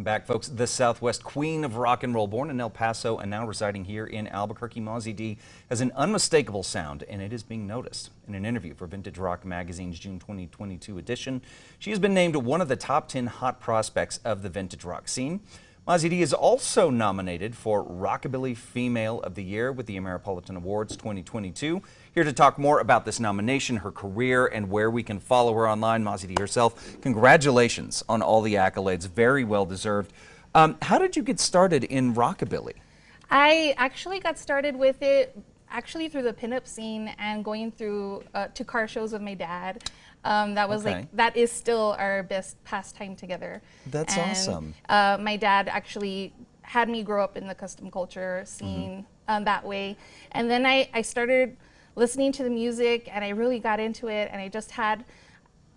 Welcome back, folks. The Southwest Queen of Rock and Roll, born in El Paso and now residing here in Albuquerque, Mozzie D has an unmistakable sound, and it is being noticed. In an interview for Vintage Rock Magazine's June 2022 edition, she has been named one of the top 10 hot prospects of the vintage rock scene. Mozzie D is also nominated for Rockabilly Female of the Year with the Ameripolitan Awards 2022. Here to talk more about this nomination, her career, and where we can follow her online, D herself. Congratulations on all the accolades, very well deserved. Um, how did you get started in rockabilly? I actually got started with it actually through the pinup scene and going through uh, to car shows with my dad. Um, that was okay. like that is still our best pastime together. That's and, awesome. Uh, my dad actually had me grow up in the custom culture scene mm -hmm. um, that way, and then I, I started listening to the music and I really got into it and I just had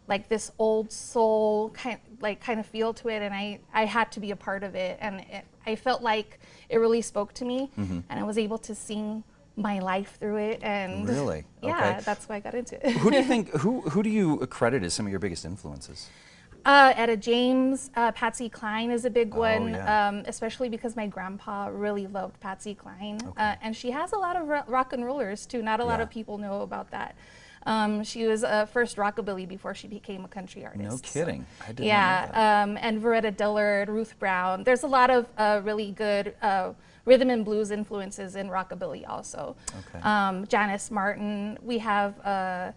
like this old soul kind like kind of feel to it and I, I had to be a part of it and it, I felt like it really spoke to me mm -hmm. and I was able to sing my life through it and really yeah okay. that's why I got into it. who do you think who who do you credit as some of your biggest influences? Uh, Etta James, uh, Patsy Cline is a big oh, one, yeah. um, especially because my grandpa really loved Patsy Cline. Okay. Uh, and she has a lot of rock and rollers too. Not a lot yeah. of people know about that. Um, she was a first rockabilly before she became a country artist. No kidding. So, I didn't yeah, um, and Varetta Dillard, Ruth Brown. There's a lot of uh, really good uh, rhythm and blues influences in rockabilly also. Okay. Um, Janis Martin. We have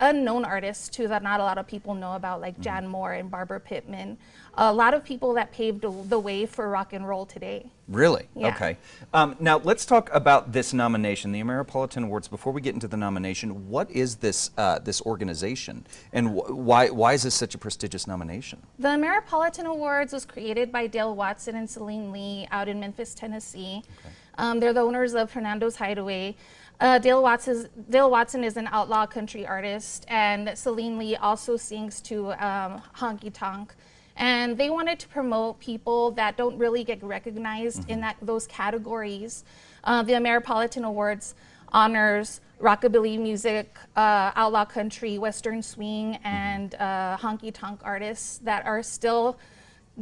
unknown artists too that not a lot of people know about, like mm-hmm. Jan Moore and Barbara Pittman. A lot of people that paved the way for rock and roll today. Really? Yeah. Okay. Um, now let's talk about this nomination, the Ameripolitan Awards. Before we get into the nomination, what is this uh, this organization, and wh why why is this such a prestigious nomination? The Ameripolitan Awards was created by Dale Watson and Celine Lee out in Memphis, Tennessee. Okay. Um, they're the owners of Fernando's Hideaway. Uh, Dale, Watson, Dale Watson is an outlaw country artist, and Celine Lee also sings to um, Honky Tonk. And they wanted to promote people that don't really get recognized mm -hmm. in mm-hmm. that, those categories. Uh, the Ameripolitan Awards honors rockabilly music, uh, outlaw country, western swing, mm-hmm. and uh, honky tonk artists that are still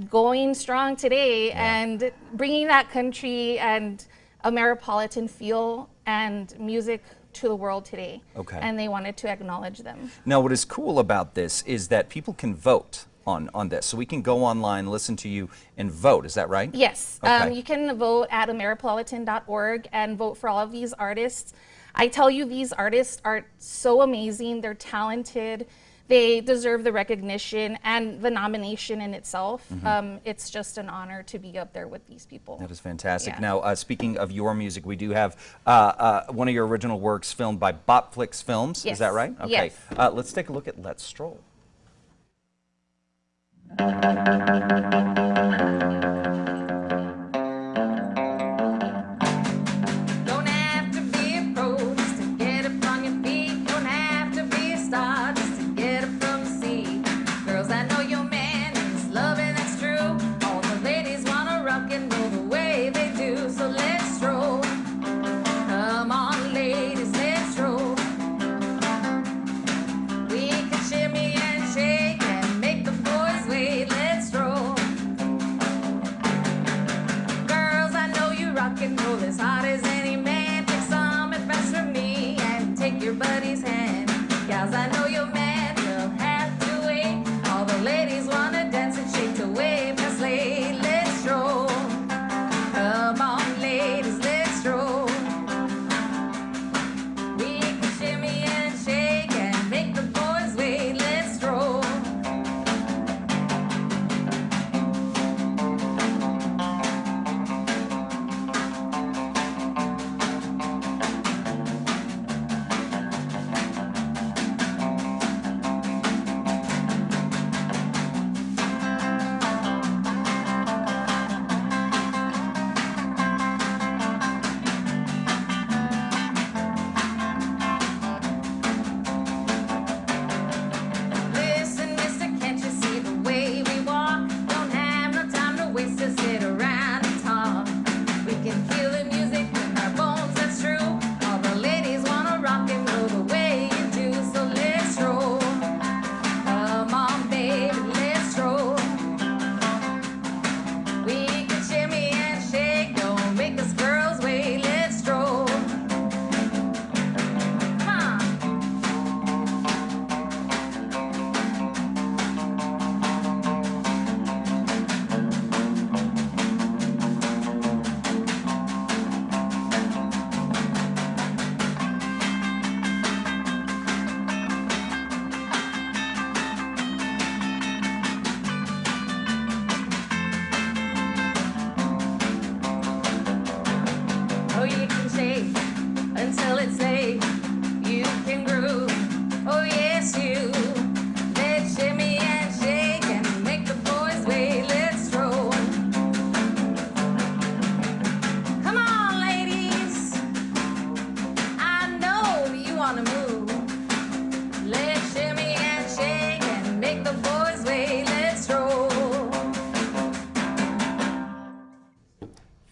going strong today yeah. and bringing that country and Ameripolitan feel and music to the world today. Okay. And they wanted to acknowledge them. Now, what is cool about this is that people can vote on, on this. So we can go online, listen to you, and vote. Is that right? Yes. Okay. Um, you can vote at ameripolitan.org and vote for all of these artists. I tell you, these artists are so amazing. They're talented they deserve the recognition and the nomination in itself. Mm -hmm. um, it's just an honor to be up there with these people. That is fantastic. Yeah. Now, uh, speaking of your music, we do have uh, uh, one of your original works filmed by Bopflix Films. Yes. Is that right? Okay. Yes. Uh, let's take a look at Let's Stroll. Cause I know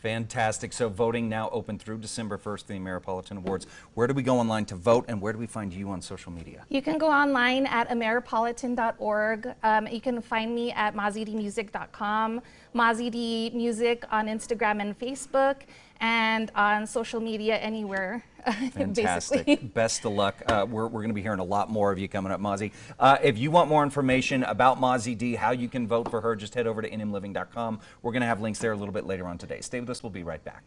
Fantastic. So voting now open through December 1st for the Ameripolitan Awards. Where do we go online to vote and where do we find you on social media? You can go online at ameripolitan.org. Um, you can find me at mazidmusic.com, Mazid Music on Instagram and Facebook, and on social media anywhere. Fantastic. Best of luck. Uh, we're we're going to be hearing a lot more of you coming up, Mozzie. Uh, if you want more information about Mozzie D, how you can vote for her, just head over to nmliving.com. We're going to have links there a little bit later on today. Stay with us. We'll be right back.